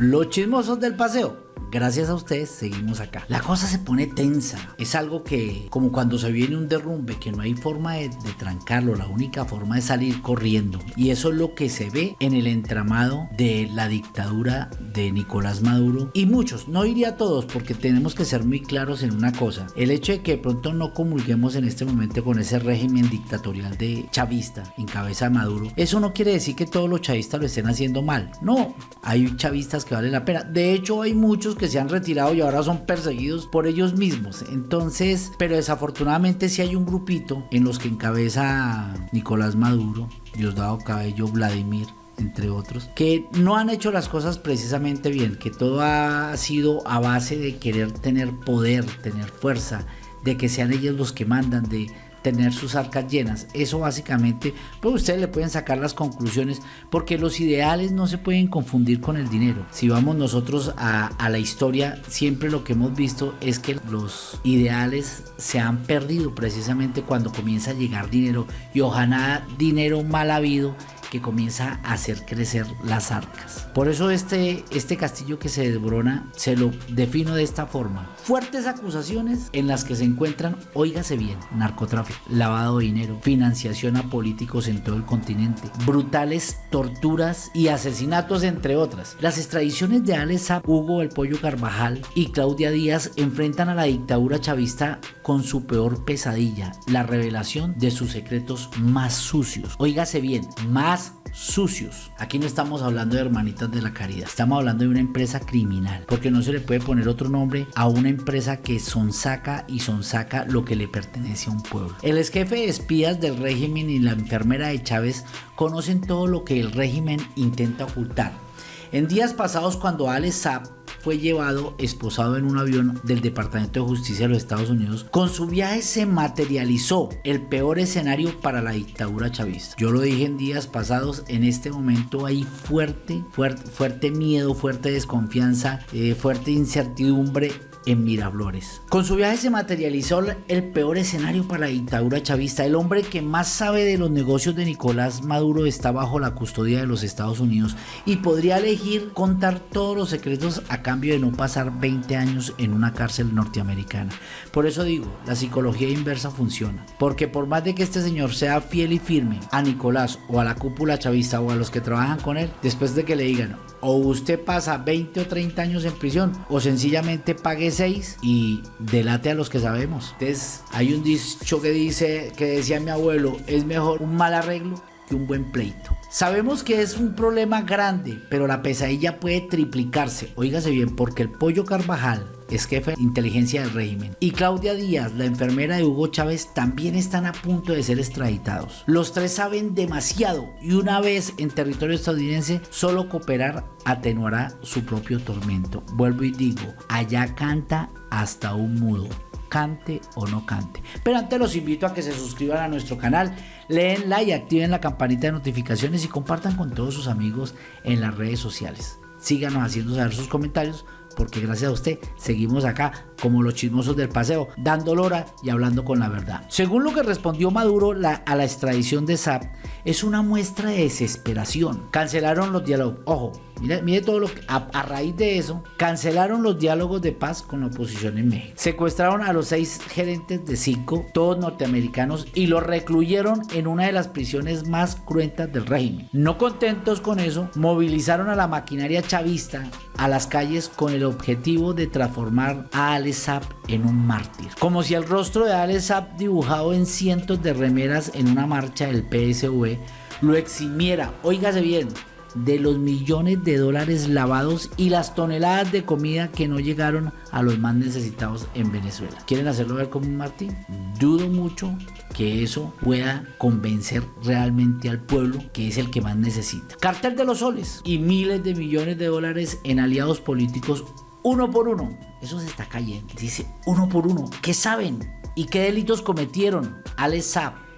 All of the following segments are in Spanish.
Los chismosos del paseo gracias a ustedes seguimos acá. La cosa se pone tensa. Es algo que, como cuando se viene un derrumbe, que no hay forma de, trancarlo, la única forma es salir corriendo. Y eso es lo que se ve en el entramado de la dictadura de Nicolás Maduro. Y muchos, no iría a todos, porque tenemos que ser muy claros en una cosa. El hecho de que de pronto no comulguemos en este momento con ese régimen dictatorial de chavista en cabeza de Maduro, eso no quiere decir que todos los chavistas lo estén haciendo mal. No, hay chavistas que valen la pena. De hecho, hay muchos que se han retirado y ahora son perseguidos por ellos mismos. Entonces, pero desafortunadamente si hay un grupito en los que encabeza Nicolás Maduro, Diosdado Cabello, Vladimir, entre otros, que no han hecho las cosas precisamente bien, que todo ha sido a base de querer tener poder, tener fuerza, de que sean ellos los que mandan, de tener sus arcas llenas. Eso básicamente, pues ustedes le pueden sacar las conclusiones porque los ideales no se pueden confundir con el dinero. Si vamos nosotros a, a la historia, siempre lo que hemos visto es que los ideales se han perdido precisamente cuando comienza a llegar dinero y ojalá dinero mal habido que comienza a hacer crecer las arcas. Por eso este, este castillo que se desbrona se lo defino de esta forma. Fuertes acusaciones en las que se encuentran, óigase bien, narcotráfico, lavado de dinero, financiación a políticos en todo el continente, brutales torturas y asesinatos entre otras. Las extradiciones de Alex Hugo el Pollo Carvajal y Claudia Díaz enfrentan a la dictadura chavista con su peor pesadilla, la revelación de sus secretos más sucios. Óigase bien, más sucios. Aquí no estamos hablando de hermanitas de la caridad, estamos hablando de una empresa criminal, porque no se le puede poner otro nombre a una empresa que sonsaca y sonsaca lo que le pertenece a un pueblo. El ex jefe de espías del régimen y la enfermera de Chávez conocen todo lo que el régimen intenta ocultar. En días pasados cuando Alex Saab fue llevado esposado en un avión del Departamento de Justicia de los Estados Unidos. Con su viaje se materializó el peor escenario para la dictadura chavista. Yo lo dije en días pasados, en este momento hay fuerte, fuerte, fuerte miedo, fuerte desconfianza, eh, fuerte incertidumbre en Miraflores. Con su viaje se materializó el peor escenario para la dictadura chavista. El hombre que más sabe de los negocios de Nicolás Maduro está bajo la custodia de los Estados Unidos y podría elegir contar todos los secretos a cambio de no pasar 20 años en una cárcel norteamericana. Por eso digo, la psicología inversa funciona. Porque por más de que este señor sea fiel y firme a Nicolás o a la cúpula chavista o a los que trabajan con él, después de que le digan, o usted pasa 20 o 30 años en prisión o sencillamente pague 6 y delate a los que sabemos. Entonces hay un dicho que dice, que decía mi abuelo, es mejor un mal arreglo que un buen pleito. Sabemos que es un problema grande, pero la pesadilla puede triplicarse. Óigase bien, porque el pollo Carvajal es jefe de inteligencia del régimen. Y Claudia Díaz, la enfermera de Hugo Chávez, también están a punto de ser extraditados. Los tres saben demasiado y una vez en territorio estadounidense, solo cooperar atenuará su propio tormento. Vuelvo y digo, allá canta hasta un mudo cante o no cante. Pero antes los invito a que se suscriban a nuestro canal, leen like, activen la campanita de notificaciones y compartan con todos sus amigos en las redes sociales. Síganos haciendo saber sus comentarios porque gracias a usted seguimos acá como los chismosos del paseo, dando lora y hablando con la verdad. Según lo que respondió Maduro a la extradición de SAP, es una muestra de desesperación. Cancelaron los diálogos. Ojo, mire, mire todo lo que... A, raíz de eso, cancelaron los diálogos de paz con la oposición en México. Secuestraron a los seis gerentes de cinco, todos norteamericanos, y los recluyeron en una de las prisiones más cruentas del régimen. No contentos con eso, movilizaron a la maquinaria chavista a las calles con el objetivo de transformar a En un mártir. Como si el rostro de Ale dibujado en cientos de remeras en una marcha del PSV lo eximiera, óigase bien, de los millones de dólares lavados y las toneladas de comida que no llegaron a los más necesitados en Venezuela. ¿Quieren hacerlo ver como un Martín? Dudo mucho que eso pueda convencer realmente al pueblo que es el que más necesita. Cartel de los soles y miles de millones de dólares en aliados políticos uno por uno. Eso se está cayendo. Dice uno por uno. ¿Qué saben? ¿Y qué delitos cometieron? Alex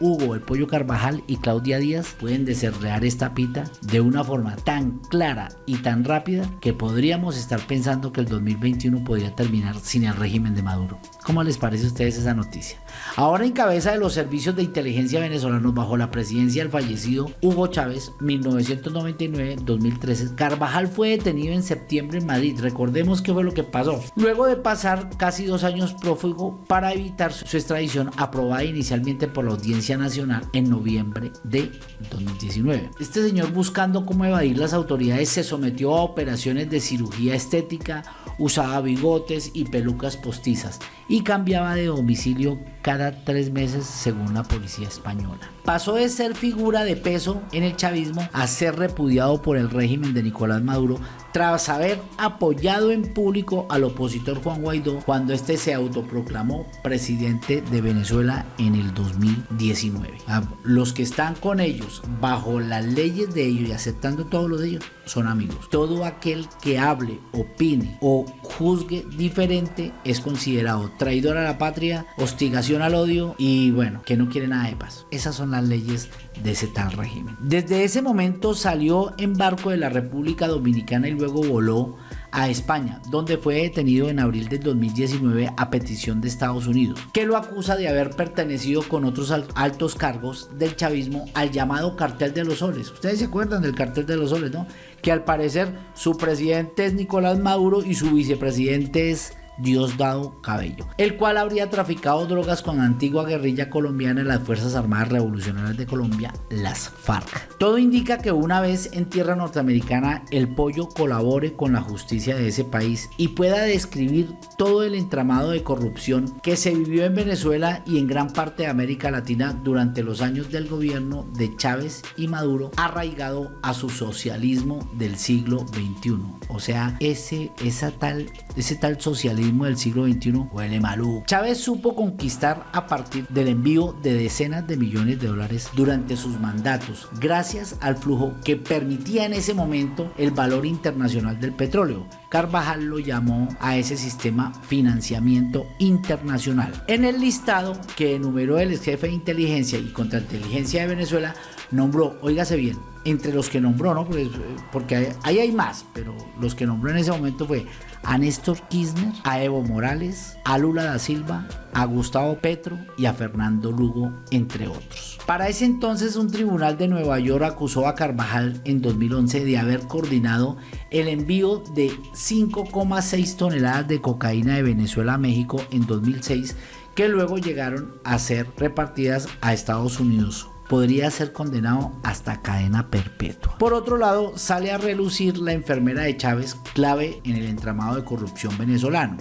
Hugo el Pollo Carvajal y Claudia Díaz pueden deserrear esta pita de una forma tan clara y tan rápida que podríamos estar pensando que el 2021 podría terminar sin el régimen de Maduro. ¿Cómo les parece a ustedes esa noticia? Ahora en cabeza de los servicios de inteligencia venezolanos bajo la presidencia del fallecido Hugo Chávez, 1999-2013, Carvajal fue detenido en septiembre en Madrid. Recordemos qué fue lo que pasó. Luego de pasar casi dos años prófugo para evitar su extradición aprobada inicialmente por la Audiencia Nacional en noviembre de 2019. Este señor buscando cómo evadir las autoridades se sometió a operaciones de cirugía estética, usaba bigotes y pelucas postizas y cambiaba de domicilio cada tres meses según la policía española. Pasó de ser figura de peso en el chavismo a ser repudiado por el régimen de Nicolás Maduro tras haber apoyado en público al opositor Juan Guaidó cuando este se autoproclamó presidente de Venezuela en el 2019. Los que están con ellos, bajo las leyes de ellos y aceptando todo lo de ellos, son amigos. Todo aquel que hable, opine o juzgue diferente es considerado traidor a la patria, hostigación al odio y bueno, que no quiere nada de paz. Esas son las leyes de ese tal régimen. Desde ese momento salió en barco de la República Dominicana y luego voló a España, donde fue detenido en abril del 2019 a petición de Estados Unidos, que lo acusa de haber pertenecido con otros altos cargos del chavismo al llamado cartel de los soles. Ustedes se acuerdan del cartel de los soles, ¿no? Que al parecer su presidente es Nicolás Maduro y su vicepresidente es Diosdado Cabello, el cual habría traficado drogas con la antigua guerrilla colombiana en las Fuerzas Armadas Revolucionarias de Colombia, las FARC. Todo indica que una vez en tierra norteamericana el pollo colabore con la justicia de ese país y pueda describir todo el entramado de corrupción que se vivió en Venezuela y en gran parte de América Latina durante los años del gobierno de Chávez y Maduro, arraigado a su socialismo del siglo XXI. O sea, ese, tal, ese tal socialismo del siglo XXI huele maluco. Chávez supo conquistar a partir del envío de decenas de millones de dólares durante sus mandatos, gracias al flujo que permitía en ese momento el valor internacional del petróleo. Carvajal lo llamó a ese sistema financiamiento internacional. En el listado que enumeró el jefe de inteligencia y contrainteligencia de Venezuela, nombró, óigase bien, entre los que nombró, ¿no? Pues, porque ahí hay más, pero los que nombró en ese momento fue a Néstor Kirchner, a Evo Morales, a Lula da Silva, a Gustavo Petro y a Fernando Lugo, entre otros. Para ese entonces un tribunal de Nueva York acusó a Carvajal en 2011 de haber coordinado el envío de 5,6 toneladas de cocaína de Venezuela a México en 2006 que luego llegaron a ser repartidas a Estados Unidos podría ser condenado hasta cadena perpetua. Por otro lado, sale a relucir la enfermera de Chávez, clave en el entramado de corrupción venezolano.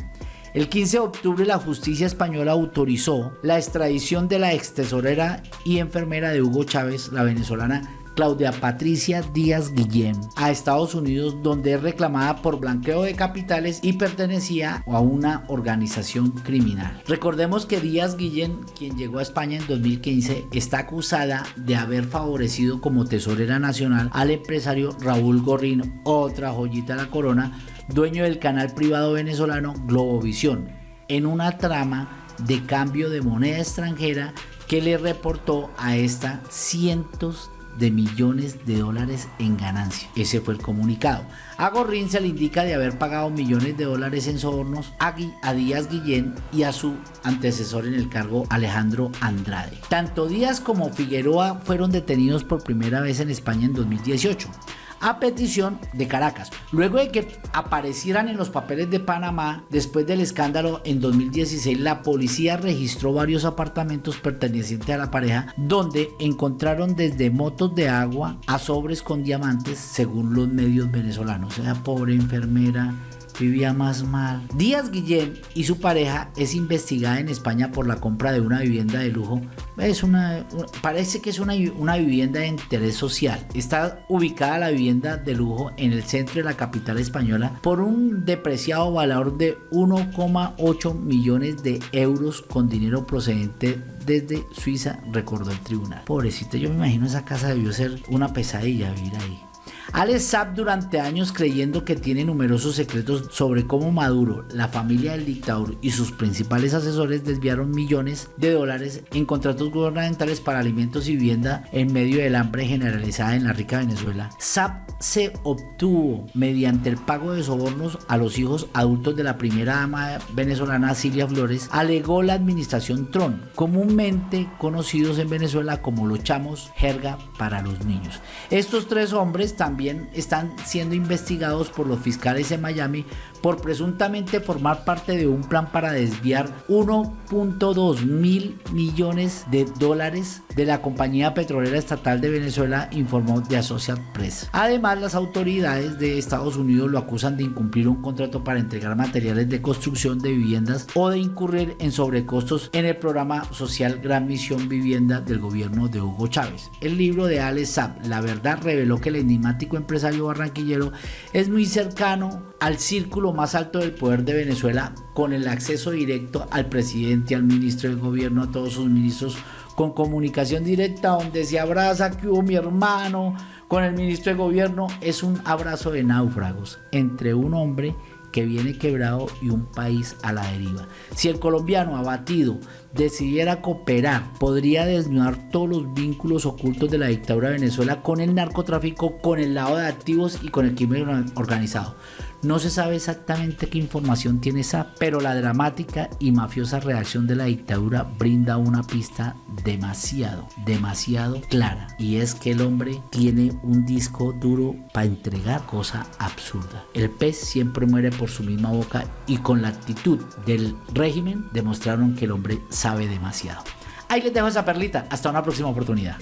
El 15 de octubre la justicia española autorizó la extradición de la ex tesorera y enfermera de Hugo Chávez, la venezolana Claudia Patricia Díaz Guillén a Estados Unidos donde es reclamada por blanqueo de capitales y pertenecía a una organización criminal. Recordemos que Díaz Guillén, quien llegó a España en 2015, está acusada de haber favorecido como tesorera nacional al empresario Raúl Gorrino, otra joyita de la corona, dueño del canal privado venezolano Globovisión, en una trama de cambio de moneda extranjera que le reportó a esta cientos de millones de dólares en ganancia. Ese fue el comunicado. A Gorrín se le indica de haber pagado millones de dólares en sobornos a, a Díaz Guillén y a su antecesor en el cargo Alejandro Andrade. Tanto Díaz como Figueroa fueron detenidos por primera vez en España en 2018 a petición de Caracas. Luego de que aparecieran en los papeles de Panamá, después del escándalo en 2016, la policía registró varios apartamentos pertenecientes a la pareja donde encontraron desde motos de agua a sobres con diamantes según los medios venezolanos. O sea, pobre enfermera vivía más mal. Díaz Guillén y su pareja es investigada en España por la compra de una vivienda de lujo. Es una, parece que es una, una vivienda de interés social. Está ubicada la vivienda de lujo en el centro de la capital española por un depreciado valor de 1,8 millones de euros con dinero procedente desde Suiza, recordó el tribunal. Pobrecito, yo me imagino esa casa debió ser una pesadilla vivir ahí. Alex Saab durante años creyendo que tiene numerosos secretos sobre cómo Maduro, la familia del dictador y sus principales asesores desviaron millones de dólares en contratos gubernamentales para alimentos y vivienda en medio del hambre generalizada en la rica Venezuela. Saab se obtuvo mediante el pago de sobornos a los hijos adultos de la primera dama venezolana Silvia Flores, alegó la administración Tron, comúnmente conocidos en Venezuela como los chamos, jerga para los niños. Estos tres hombres también están siendo investigados por los fiscales en Miami por presuntamente formar parte de un plan para desviar 1.2 mil millones de dólares de la compañía petrolera estatal de Venezuela, informó The Associated Press. Además, las autoridades de Estados Unidos lo acusan de incumplir un contrato para entregar materiales de construcción de viviendas o de incurrir en sobrecostos en el programa social Gran Misión Vivienda del gobierno de Hugo Chávez. El libro de Alex Saab, La verdad, reveló que el empresario barranquillero es muy cercano al círculo más alto del poder de Venezuela con el acceso directo al presidente, al ministro de gobierno, a todos sus ministros, con comunicación directa donde se abraza que hubo mi hermano con el ministro de gobierno. Es un abrazo de náufragos entre un hombre que viene quebrado y un país a la deriva. Si el colombiano abatido decidiera cooperar, podría desnudar todos los vínculos ocultos de la dictadura de Venezuela con el narcotráfico, con el lado de activos y con el crimen organizado. No se sabe exactamente qué información tiene esa, pero la dramática y mafiosa reacción de la dictadura brinda una pista demasiado, demasiado clara. Y es que el hombre tiene un disco duro para entregar cosa absurda. El pez siempre muere por su misma boca y con la actitud del régimen demostraron que el hombre sabe demasiado. Ahí les dejo esa perlita. Hasta una próxima oportunidad.